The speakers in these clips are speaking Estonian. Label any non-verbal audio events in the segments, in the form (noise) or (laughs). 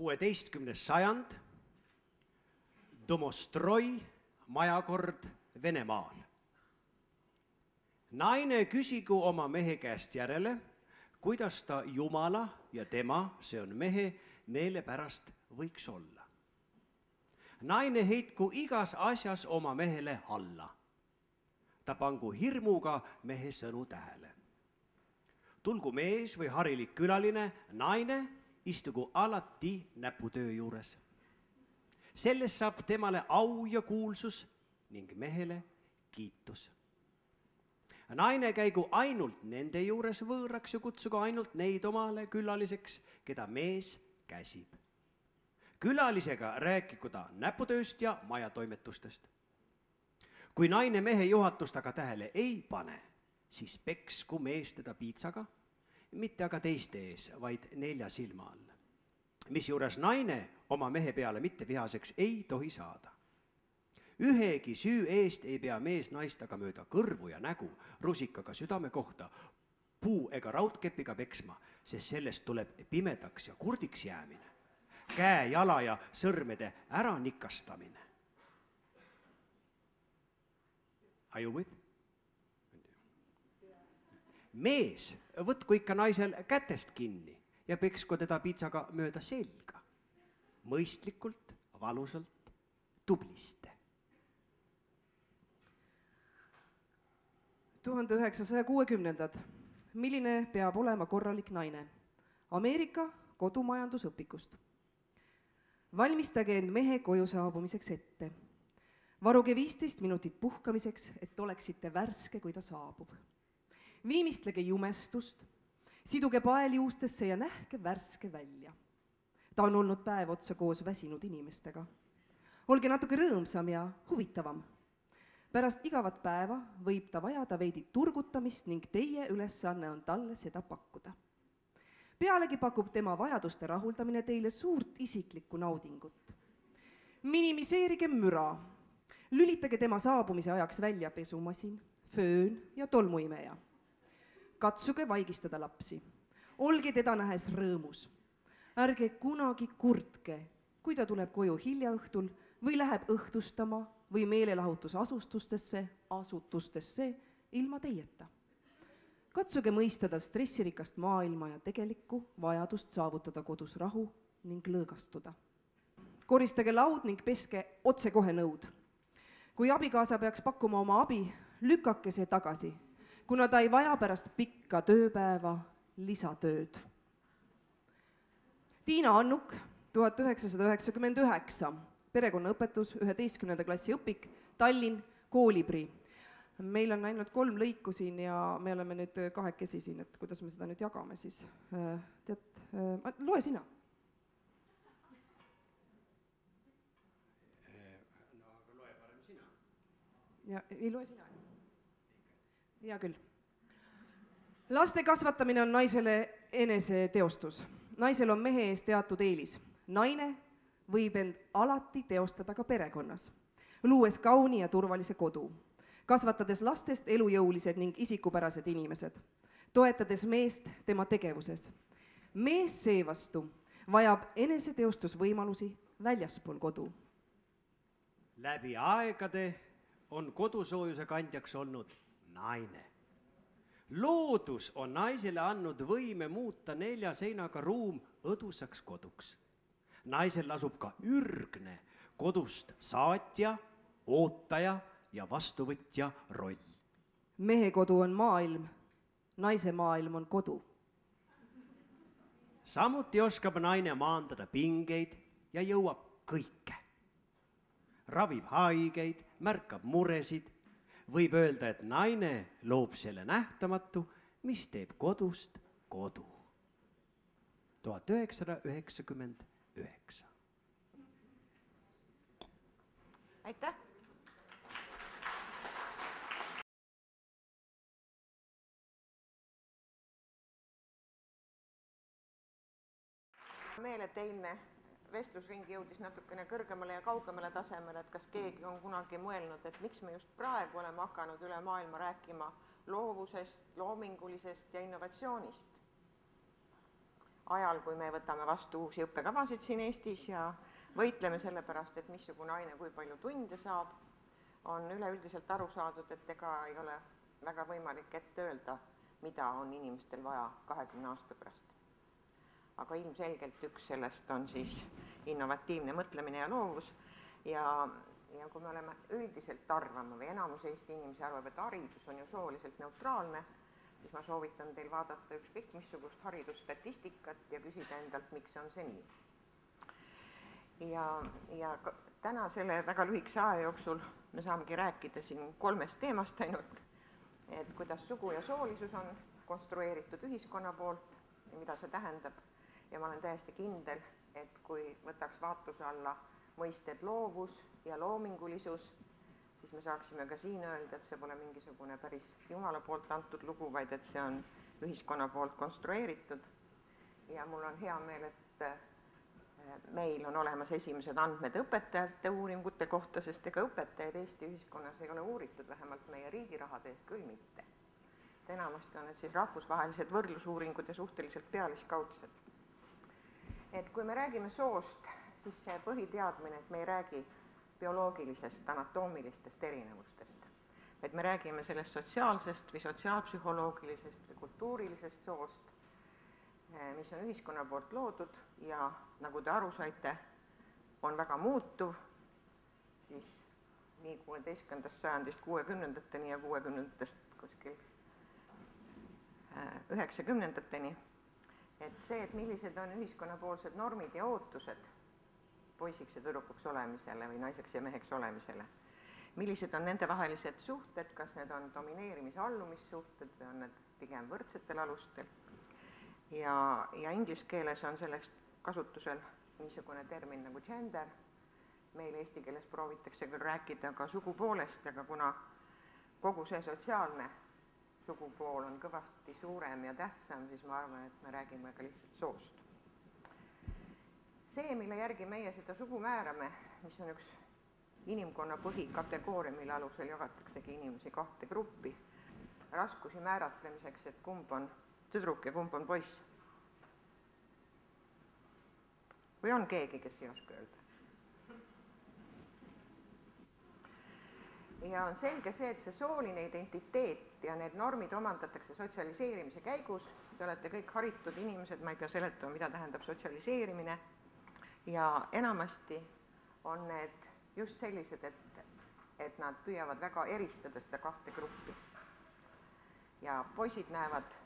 kuueteistkümnes sajand, Domostroi majakord Venemaal. naine küsigu oma mehe käest järele, kuidas ta Jumala ja tema, see on mehe, meele pärast võiks olla. naine heitku igas asjas oma mehele alla. ta pangu hirmuga mehe sõnu tähele. tulgu mees või harilik külaline, naine istugu alati näputöö juures. sellest saab temale au ja kuulsus ning mehele kiitus. naine käigu ainult nende juures võõraks ja kutsugu ainult neid omale külaliseks, keda mees käsib. külalisega rääkigu ta näputööst ja majatoimetustest. kui naine mehe juhatust aga tähele ei pane, siis peksku mees teda piitsaga mitte aga teiste ees, vaid nelja silma all. misjuures naine oma mehe peale mitte vihaseks ei tohi saada. ühegi süü eest ei pea mees naist aga mööda kõrvu ja nägu rusikaga südame kohta puu ega raudkepiga peksma, sest sellest tuleb pimedaks ja kurdiks jäämine, käe, jala ja sõrmede äranikastamine. Are you with? Mees võtku ikka naisel kätest kinni ja peksku teda piitsaga mööda selga. mõistlikult, valusalt, tublisti. tuhande üheksasaja kuuekümnendad. milline peab olema korralik naine? Ameerika kodumajandusõpikust. valmistage end mehe koju saabumiseks ette. varuge viisteist minutit puhkamiseks, et oleksite värske, kui ta saabub viimistlege jumestust, siduge pael juustesse ja nähke värske välja. ta on olnud päev otsa koos väsinud inimestega. olge natuke rõõmsam ja huvitavam. pärast igavat päeva võib ta vajada veidi turgutamist ning teie ülesanne on talle seda pakkuda. pealegi pakub tema vajaduste rahuldamine teile suurt isiklikku naudingut. minimiseerige müra, lülitage tema saabumise ajaks välja pesumasin, föön ja tolmuimeja katsuge vaigistada lapsi. olge teda nähes rõõmus. ärge kunagi kurtke, kui ta tuleb koju hilja õhtul või läheb õhtustama või meelelahutusasustustesse, asutustesse ilma teieta. katsuge mõista ta stressirikast maailma ja tegelikku vajadust saavutada kodus rahu ning lõõgastuda. koristage laud ning peske otsekohe nõud. kui abikaasa peaks pakkuma oma abi, lükake see tagasi kuna ta ei vaja pärast pikka tööpäeva lisatööd. Tiina Annuk, tuhat üheksasada üheksakümmend üheksa, perekonnaõpetus, üheteistkümnenda klassi õpik, Tallinn, Koolibri. meil on ainult kolm lõiku siin ja me oleme nüüd kahekesi siin, et kuidas me seda nüüd jagame siis. tead, loe sina. parem sina. ja ei loe sina hea küll. laste kasvatamine on naisele eneseteostus. naisel on mehe ees teatud eelis. naine võib end alati teostada ka perekonnas, luues kauni ja turvalise kodu, kasvatades lastest elujõulised ning isikupärased inimesed, toetades meest tema tegevuses. mees seevastu vajab eneseteostusvõimalusi väljaspool kodu. läbi aegade on kodusoojuse kandjaks olnud naine. loodus on naisele andnud võime muuta nelja seinaga ruum õdusaks koduks. naisel lasub ka ürgne kodust saatja, ootaja ja vastuvõtja roll. mehe kodu on maailm, naise maailm on kodu. samuti oskab naine maandada pingeid ja jõuab kõike. ravib haigeid, märkab muresid võib öelda, et naine loob selle nähtamatu, mis teeb kodust kodu. tuhat üheksasada üheksakümmend üheksa. aitäh. meel, et eilne vestlusring jõudis natukene kõrgemale ja kaugemale tasemele, et kas keegi on kunagi mõelnud, et miks me just praegu oleme hakanud üle maailma rääkima loovusest, loomingulisest ja innovatsioonist. ajal, kui me võtame vastu uusi õppekavasid siin Eestis ja võitleme selle pärast, et missugune aine kui palju tunde saab, on üleüldiselt aru saadud, et ega ei ole väga võimalik ette öelda, mida on inimestel vaja kahekümne aasta pärast. Aga ilmselgelt üks sellest on siis innovatiivne mõtlemine ja loovus. Ja, ja kui me oleme üldiselt arvama või enamus Eesti inimesi arvab, et haridus on ju sooliselt neutraalne, siis ma soovitan teil vaadata ükskõik missugust haridusstatistikat ja küsida endalt, miks on see nii. ja, ja täna selle väga lühikese aja jooksul me saamegi rääkida siin kolmest teemast ainult, et kuidas sugu ja soolisus on konstrueeritud ühiskonna poolt ja mida see tähendab ja ma olen täiesti kindel, et kui võtaks vaatluse alla mõisted loovus ja loomingulisus, siis me saaksime ka siin öelda, et see pole mingisugune päris Jumala poolt antud lugu, vaid et see on ühiskonna poolt konstrueeritud. ja mul on hea meel, et meil on olemas esimesed andmed õpetajate uuringute kohta, sest ega õpetajaid Eesti ühiskonnas ei ole uuritud, vähemalt meie riigi rahade eest küll mitte. enamasti on need siis rahvusvahelised võrdlusuuringud ja suhteliselt pealiskaudsed. Et kui me räägime soost, siis see põhiteadmine, et me ei räägi bioloogilisest anatoomilistest erinevustest, vaid me räägime sellest sotsiaalsest või sotsiaalpsühholoogilisest või kultuurilisest soost, mis on ühiskonna poolt loodud ja nagu te aru saite, on väga muutuv, siis nii kuueteistkümnendast sajandist kuuekümnendateni ja kuuekümnendatest kuskil üheksakümnendateni, et see, et millised on ühiskonnapoolsed normid ja ootused poisiks ja tüdrukuks olemisele või naiseks ja meheks olemisele, millised on nendevahelised suhted, kas need on domineerimis-allumissuhted või on need pigem võrdsetel alustel. Ja, ja inglise keeles on selleks kasutusel niisugune termin nagu gender, meil eesti keeles proovitakse küll rääkida ka sugupoolest, aga kuna kogu see sotsiaalne sugupool on kõvasti suurem ja tähtsam, siis ma arvan, et me räägime ka lihtsalt soost. see, mille järgi meie seda sugu määrame, mis on üks inimkonna põhikategooria, mille alusel jagataksegi inimesi kahte gruppi, raskusi määratlemiseks, et kumb on tüdruk ja kumb on poiss või on keegi, kes ei oska öelda? Ja on selge see, et see sooline identiteet ja need normid omandatakse sotsialiseerimise käigus, te olete kõik haritud inimesed, ma ei pea seletama, mida tähendab sotsialiseerimine, ja enamasti on need just sellised, et, et nad püüavad väga eristada seda kahte gruppi. ja poisid näevad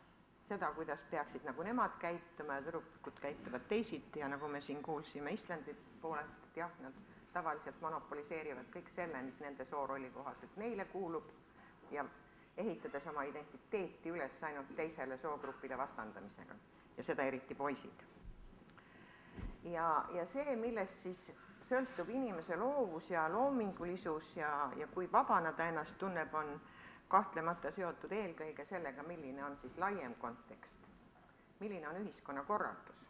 seda, kuidas peaksid nagu nemad käituma ja tüdrukud käituvad teisiti. Ja nagu me siin kuulsime Islandi poolelt, et jah, nad tavaliselt monopoliseerivad kõik selle, mis nende soorolli kohaselt neile kuulub ja ehitades oma identiteeti üles ainult teisele soogrupile vastandamisega ja seda eriti poisid. ja, ja see, millest siis sõltub inimese loovus ja loomingulisus ja, ja kui vabana ta ennast tunneb, on kahtlemata seotud eelkõige sellega, milline on siis laiem kontekst, milline on ühiskonnakorraldus.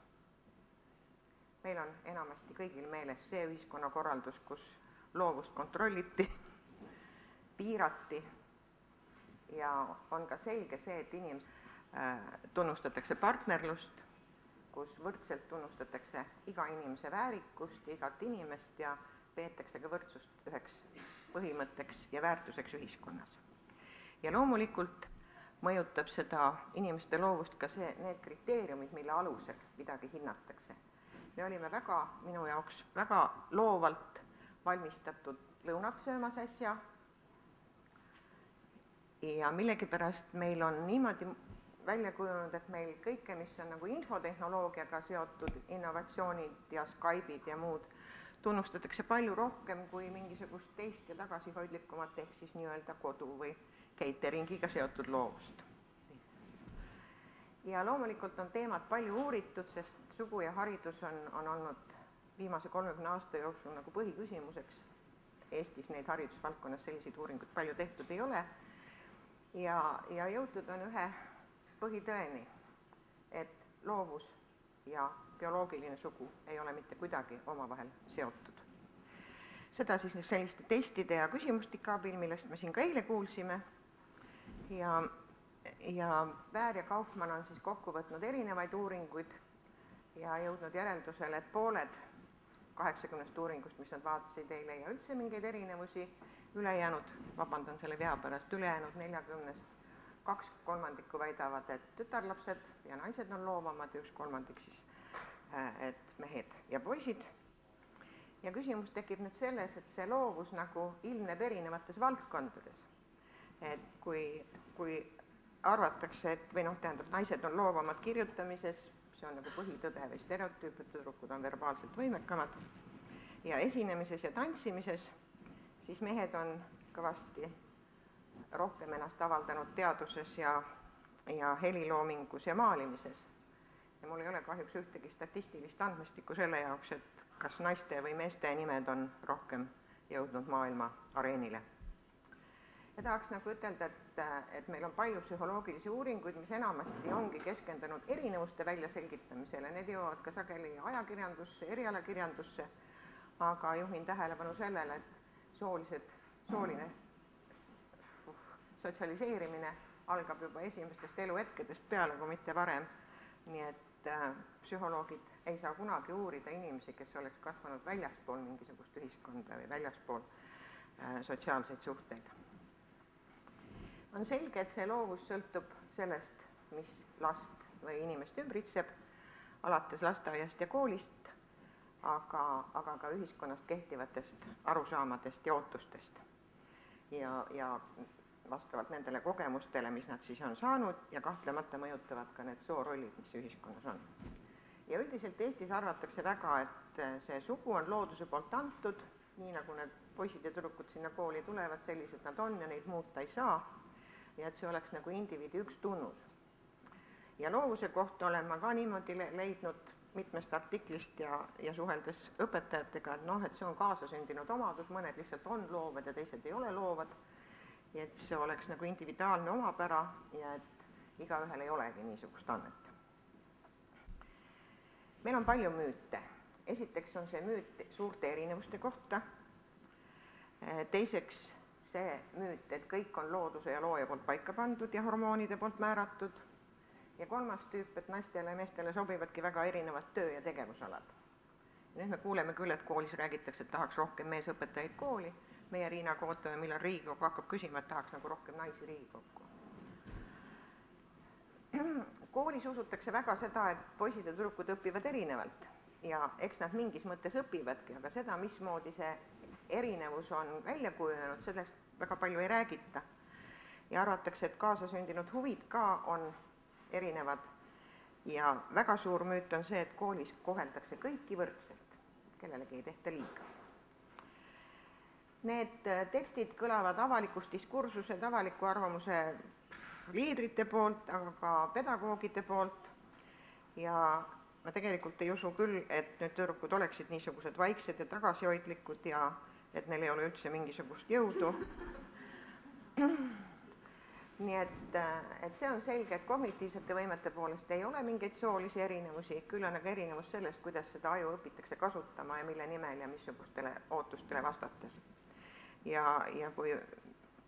Meil on enamasti kõigil meeles see ühiskonnakorraldus, kus loovust kontrolliti, (laughs) piirati ja on ka selge see, et inimes- äh,, tunnustatakse partnerlust, kus võrdselt tunnustatakse iga inimese väärikust igat inimest ja peetakse ka võrdsust üheks põhimõtteks ja väärtuseks ühiskonnas ja loomulikult mõjutab seda inimeste loovust ka see, need kriteeriumid, mille alusel midagi hinnatakse. Me olime väga, minu jaoks väga loovalt valmistatud lõunat söömas äsja ja millegipärast meil on niimoodi välja kujunenud, et meil kõike, mis on nagu infotehnoloogiaga seotud innovatsioonid ja Skype'id ja muud, tunnustatakse palju rohkem kui mingisugust teist ja tagasihoidlikumat, ehk siis nii-öelda kodu või cateringiga seotud loovust. ja loomulikult on teemat palju uuritud, sest sugu ja haridus on, on olnud viimase kolmekümne aasta jooksul nagu põhiküsimuseks. Eestis neid haridusvaldkonnas selliseid uuringuid palju tehtud ei ole ja, ja jõutud on ühe põhitõeni, et loovus ja bioloogiline sugu ei ole mitte kuidagi omavahel seotud. seda siis selliste testide ja küsimustike abil, millest me siin ka eile kuulsime ja, ja Väär ja Kaufmann on siis kokku võtnud erinevaid uuringuid ja jõudnud järeldusele, et pooled kaheksakümnest uuringust, mis nad vaatasid, ei leia üldse mingeid erinevusi, ülejäänud, vabandan selle vea pärast, ülejäänud neljakümnest kaks kolmandikku väidavad, et tütarlapsed ja naised on loovamad ja üks kolmandik siis, et mehed ja poisid. ja küsimus tekib nüüd selles, et see loovus nagu ilmneb erinevates valdkondades. et kui, kui arvatakse, et või noh, tähendab, naised on loovamad kirjutamises, see on nagu põhitõde või stereotüüp, et tüdrukud on verbaalselt võimekamad, ja esinemises ja tantsimises, siis mehed on kõvasti rohkem ennast avaldanud teaduses ja, ja heliloomingus ja maalimises. ja mul ei ole kahjuks ühtegi statistilist andmestikku selle jaoks, et kas naiste või meeste nimed on rohkem jõudnud maailma areenile. Ja tahaks nagu ütelda, et, et meil on palju psühholoogilisi uuringuid, mis enamasti ongi keskendunud erinevuste väljaselgitamisele, need jõuavad ka sageli ajakirjandusse, erialakirjandusse, aga juhin tähelepanu sellele, et soolised, sooline sotsialiseerimine algab juba esimestest eluhetkedest peale, kui mitte varem. nii et äh, psühholoogid ei saa kunagi uurida inimesi, kes oleks kasvanud väljaspool mingisugust ühiskonda või väljaspool äh, sotsiaalseid suhteid. On selge, et see loovus sõltub sellest, mis last või inimest ümbritseb, alates lasteaiast ja koolist, aga, aga ka ühiskonnast kehtivatest arusaamadest ja ootustest. ja, ja vastavalt nendele kogemustele, mis nad siis on saanud ja kahtlemata mõjutavad ka need soorollid, mis ühiskonnas on. ja üldiselt Eestis arvatakse väga, et see sugu on looduse poolt antud, nii nagu need poisid ja tüdrukud sinna kooli tulevad, sellised nad on ja neid muuta ei saa, ja et see oleks nagu indiviidi üks tunnus. ja loovuse kohta olen ma ka niimoodi le leidnud mitmest artiklist ja, ja suheldes õpetajatega, et noh, et see on kaasasündinud omadus, mõned lihtsalt on loovad ja teised ei ole loovad ja et see oleks nagu individuaalne omapära ja et igaühel ei olegi niisugust annet. meil on palju müüte. esiteks on see müüt suurte erinevuste kohta, teiseks see müüt, et kõik on looduse ja looja poolt paika pandud ja hormoonide poolt määratud, ja kolmas tüüp, et naistele ja meestele sobivadki väga erinevad töö- ja tegevusalad. nüüd me kuuleme küll, et koolis räägitakse, et tahaks rohkem meesõpetajaid kooli meie Riinaga ootame, millal Riigikogu hakkab küsima, et tahaks nagu rohkem naisi Riigikokku. koolis usutakse väga seda, et poisid ja tüdrukud õpivad erinevalt ja eks nad mingis mõttes õpivadki, aga seda, mismoodi see erinevus on välja kujunenud, sellest väga palju ei räägita. ja arvatakse, et kaasasündinud huvid ka on erinevad. Ja väga suur müüt on see, et koolis koheldakse kõiki võrdselt, kellelegi ei tehta liiga. Need äh, tekstid kõlavad avalikus diskursuses avaliku arvamuse liidrite poolt, aga ka pedagoogide poolt. Ja ma tegelikult ei usu küll, et need tüdrukud oleksid niisugused vaiksed ja tagasihoidlikud ja et neil ei ole üldse mingisugust jõudu. nii et, äh, et see on selge, et kognitiivsete võimete poolest ei ole mingeid soolisi erinevusi, küll on aga erinevus selles, kuidas seda aju õpitakse kasutama ja mille nimel ja missugustele ootustele vastates ja, ja kui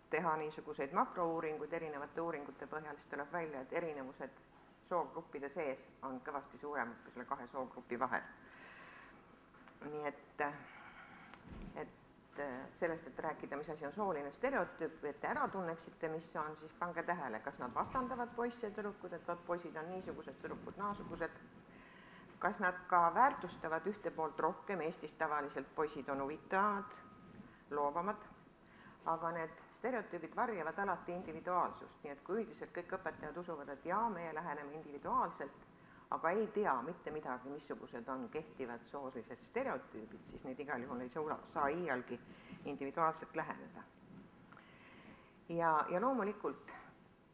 teha niisuguseid makrouuringuid erinevate uuringute põhjal, siis tuleb välja, et erinevused soogruppide sees on kõvasti suuremad kui selle kahe soogrupi vahel. nii et, et sellest, et rääkida, mis asi on sooline stereotüüp et te ära tunneksite, mis see on, siis pange tähele, kas nad vastandavad poisse ja tüdrukud, et vot poisid on niisugused, tüdrukud naasugused, kas nad ka väärtustavad ühte poolt rohkem, Eestis tavaliselt poisid on huvitavad, loovamad, aga need stereotüübid varjavad alati individuaalsust, nii et kui üldiselt kõik õpetajad usuvad, et jaa, meie läheneme individuaalselt, aga ei tea mitte midagi, missugused on kehtivad soolised stereotüübid, siis neid igal juhul ei saa, saa iialgi individuaalselt läheneda. ja, ja loomulikult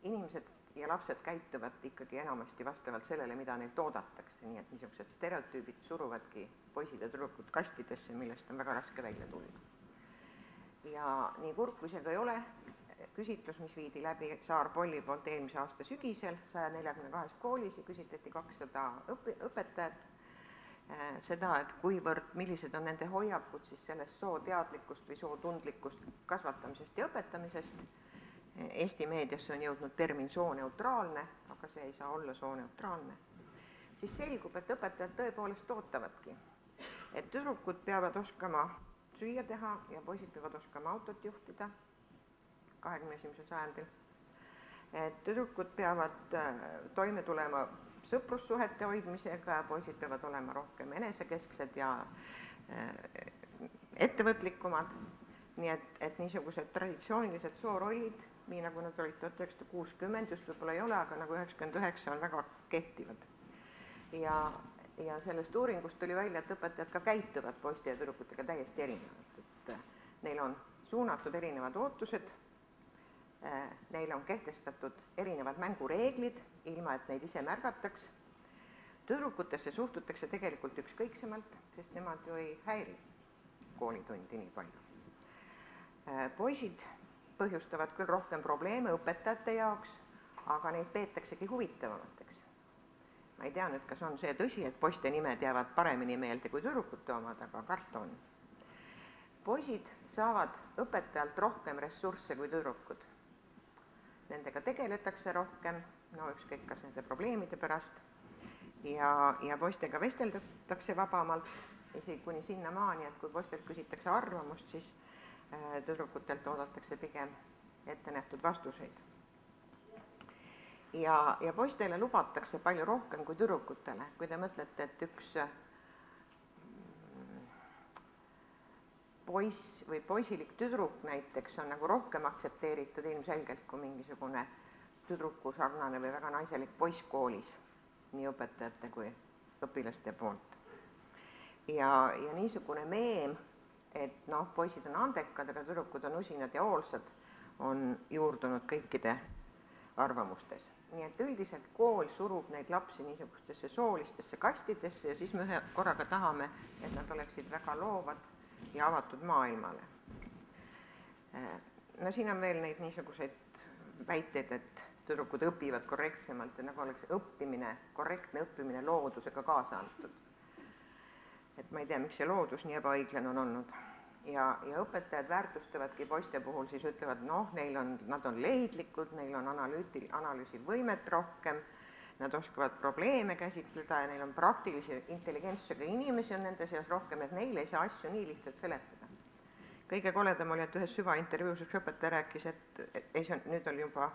inimesed ja lapsed käituvad ikkagi enamasti vastavalt sellele, mida neilt oodatakse, nii et niisugused stereotüübid suruvadki poisid ja tüdrukud kastidesse, millest on väga raske välja tulla ja nii kurb kui see ka ei ole, küsitlus, mis viidi läbi Saar Polli poolt eelmise aasta sügisel saja neljakümne kahes koolis ja küsitleti kakssada õpi-, õpetajat, äh, seda, et kuivõrd, millised on nende hoiakud siis sellest sooteadlikust või sootundlikust kasvatamisest ja õpetamisest. Eesti meediasse on jõudnud termin sooneutraalne, aga see ei saa olla sooneutraalne. siis selgub, et õpetajad tõepoolest ootavadki, et tüdrukud peavad oskama süüa teha ja poisid peavad oskama autot juhtida kahekümne esimesel sajandil. et tüdrukud peavad äh, toime tulema sõprussuhete hoidmisega poisid peavad olema rohkem enesekesksed ja äh, ettevõtlikumad, nii et, et niisugused traditsioonilised soorollid, nii nagu nad olid tuhat üheksasada kuuskümmend, just võib-olla ei ole, aga nagu üheksakümmend üheksa on väga kehtivad. ja, ja sellest uuringust tuli välja, et õpetajad ka käituvad poiste ja tüdrukutega täiesti erinevalt, et neil on suunatud erinevad ootused Äh, neile on kehtestatud erinevad mängureeglid, ilma et neid ise märgataks. tüdrukutesse suhtutakse tegelikult ükskõiksemalt, sest nemad ju ei häiri koolitundi nii palju. Äh, poisid põhjustavad küll rohkem probleeme õpetajate jaoks, aga neid peetaksegi huvitavamateks. ma ei tea nüüd, kas on see tõsi, et poiste nimed jäävad paremini meelde kui tüdrukute omad, aga karta on. poisid saavad õpetajalt rohkem ressursse kui tüdrukud nendega tegeletakse rohkem, no ükskõik, kas nende probleemide pärast, ja, ja poistega vesteldatakse vabamalt, isegi kuni sinnamaani, et kui poistelt küsitakse arvamust, siis äh, tüdrukutelt oodatakse pigem ettenähtud vastuseid. ja, ja poistele lubatakse palju rohkem kui tüdrukutele, kui te mõtlete, et üks poiss või poisilik tüdruk näiteks on nagu rohkem aktsepteeritud ilmselgelt kui mingisugune tüdruku sarnane või väga naiselik poiss koolis, nii õpetajate kui õpilaste poolt. ja, ja niisugune meem, et noh, poisid on andekad, aga tüdrukud on usinad ja hoolsad, on juurdunud kõikide arvamustes. nii et üldiselt kool surub neid lapsi niisugustesse soolistesse kastidesse ja siis me ühe korraga tahame, et nad oleksid väga loovad ja avatud maailmale. no siin on veel neid niisuguseid väiteid, et tüdrukud õpivad korrektsemalt ja nagu oleks õppimine, korrektne õppimine loodusega kaasa antud. et ma ei tea, miks see loodus nii ebaõiglane on olnud. ja, ja õpetajad väärtustavadki poiste puhul, siis ütlevad, noh, neil on, nad on leidlikud, neil on analüüti-, analüüsivõimet rohkem nad oskavad probleeme käsitleda ja neil on praktilise intelligentsusega inimesi on nende seas rohkem, et neile ei saa asju nii lihtsalt seletada. kõige koledam oli, et ühes süvaintervjuus üks õpetaja rääkis, et ei, see on, nüüd oli juba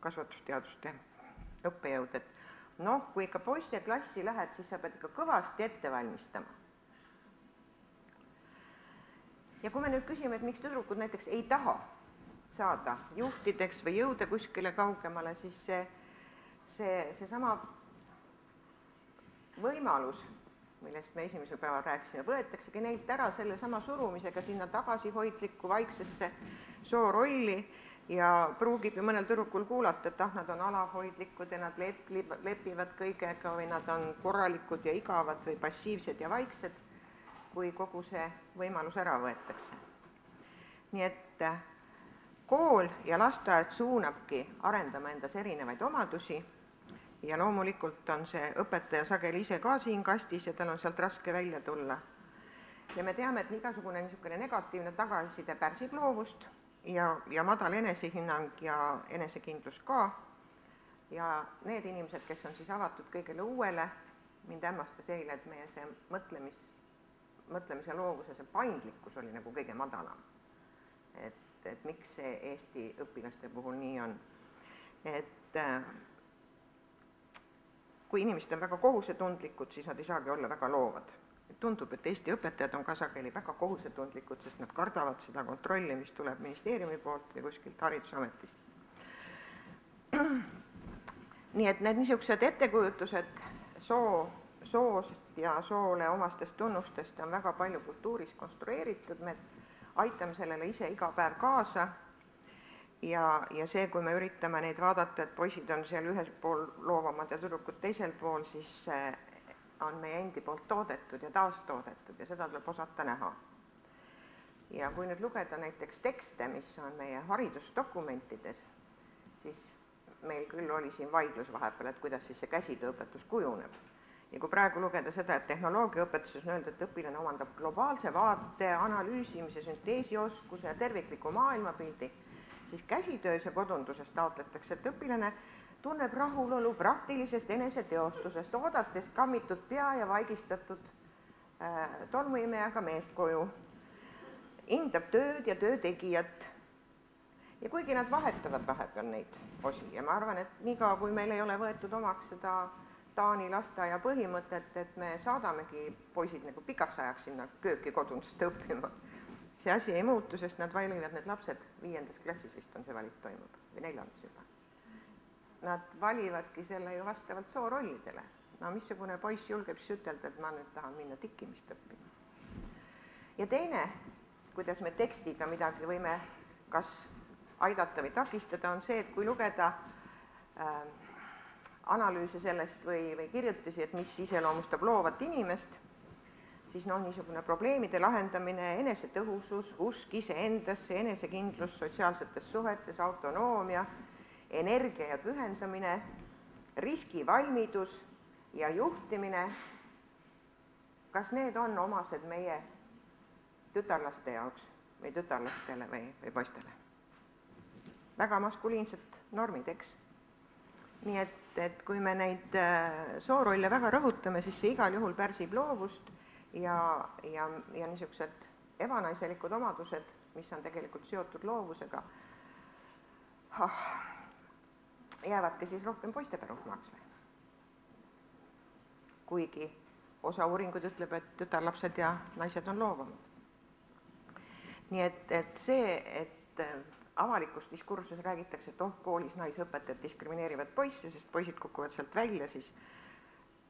kasvatusteaduste õppejõud, et noh, kui ikka poisteklassi lähed, siis sa pead ikka kõvasti ette valmistama. ja kui me nüüd küsime, et miks tüdrukud näiteks ei taha saada juhtideks või jõuda kuskile kaugemale, siis see see, seesama võimalus, millest me esimesel päeval rääkisime, võetaksegi neilt ära sellesama surumisega sinna tagasihoidlikku vaiksesse soorolli ja pruugib ju mõnel tüdrukul kuulata, et ah, nad on alalhoidlikud ja nad lep-, lepivad kõigega või nad on korralikud ja igavad või passiivsed ja vaiksed, kui kogu see võimalus ära võetakse. nii et kool ja lasteaed suunabki arendama endas erinevaid omadusi ja loomulikult on see õpetaja sageli ise ka siin kastis ja tal on sealt raske välja tulla. ja me teame, et igasugune niisugune negatiivne tagasiside pärsib loovust ja, ja madal enesehinnang ja enesekindlus ka, ja need inimesed, kes on siis avatud kõigele uuele, mind hämmastas eile, et meie see mõtlemis, mõtlemise loovuse see paindlikkus oli nagu kõige madalam. et, et miks see Eesti õpilaste puhul nii on. et äh, kui inimesed on väga kohusetundlikud, siis nad ei saagi olla väga loovad. tundub, et Eesti õpetajad on ka sageli väga kohusetundlikud, sest nad kardavad seda kontrolli, mis tuleb ministeeriumi poolt või kuskilt Haridusametist. (clears throat) nii et need niisugused ettekujutused soo, soost ja soole omastest tunnustest on väga palju kultuuris konstrueeritud, me aitame sellele ise iga päev kaasa ja, ja see, kui me üritame neid vaadata, et poisid on seal ühel pool loovamad ja tüdrukud teisel pool, siis see on meie endi poolt toodetud ja taastoodetud ja seda tuleb osata näha. ja kui nüüd lugeda näiteks tekste, mis on meie haridusdokumentides, siis meil küll oli siin vaidlus vahepeal, et kuidas siis see käsitööõpetus kujuneb. ja kui praegu lugeda seda, et tehnoloogiaõpetuses on öeldud, et õpilane omandab globaalse vaate, analüüsimise, sünteesioskuse ja tervikliku maailmapildi, siis käsitöös ja kodunduses taotletakse, et õpilane tunneb rahulolu praktilisest eneseteostusest, oodates kammitud pea ja vaigistatud äh, tolmuimejaga meest koju, hindab tööd ja töö tegijat. ja kuigi nad vahetavad vahepeal neid osi ja ma arvan, et niikaua, kui meil ei ole võetud omaks seda Taani lasteaia põhimõtet, et me saadamegi poisid nagu pikaks ajaks sinna kööki kodunduste õppima, see asi ei muutu, sest nad valivad, need lapsed, viiendas klassis vist on see valik toimub või neljandas juba. Nad valivadki selle ju vastavalt soorollidele. no missugune poiss julgeb siis ütelda, et ma nüüd tahan minna tikkimist õppima. ja teine, kuidas me tekstiga midagi võime kas aidata või takistada, on see, et kui lugeda äh, analüüse sellest või, või kirjutisi, et mis iseloomustab loovat inimest, siis noh, niisugune probleemide lahendamine, enesetõhusus, usk iseendasse, enesekindlus sotsiaalsetes suhetes, autonoomia, energia ja pühendamine, riskivalmidus ja juhtimine, kas need on omased meie tütarlaste jaoks või tütarlastele või, või poistele? väga maskuliinsed normid, eks? nii et, et kui me neid äh, soorolle väga rõhutame, siis see igal juhul pärsib loovust ja, ja, ja niisugused ebanaiselikud omadused, mis on tegelikult seotud loovusega ah,, jäävadki siis rohkem poiste pärusmaaks või? kuigi osa uuringuid ütleb, et tütarlapsed ja naised on loovamad. nii et, et see, et avalikus diskursuses räägitakse, et oh, koolis naisõpetajad diskrimineerivad poisse, sest poisid kukuvad sealt välja, siis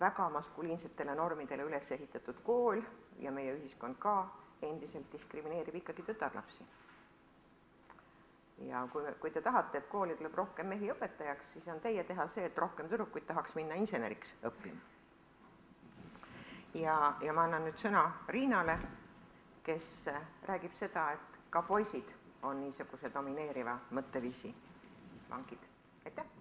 väga maskuliinsetele normidele üles ehitatud kool ja meie ühiskond ka endiselt diskrimineerib ikkagi tütarlapsi. ja kui, kui te tahate, et kooli tuleb rohkem mehi õpetajaks, siis on teie teha see, et rohkem tüdrukuid tahaks minna inseneriks õppima. ja, ja ma annan nüüd sõna Riinale, kes räägib seda, et ka poisid on niisuguse domineeriva mõtteviisi vangid. aitäh!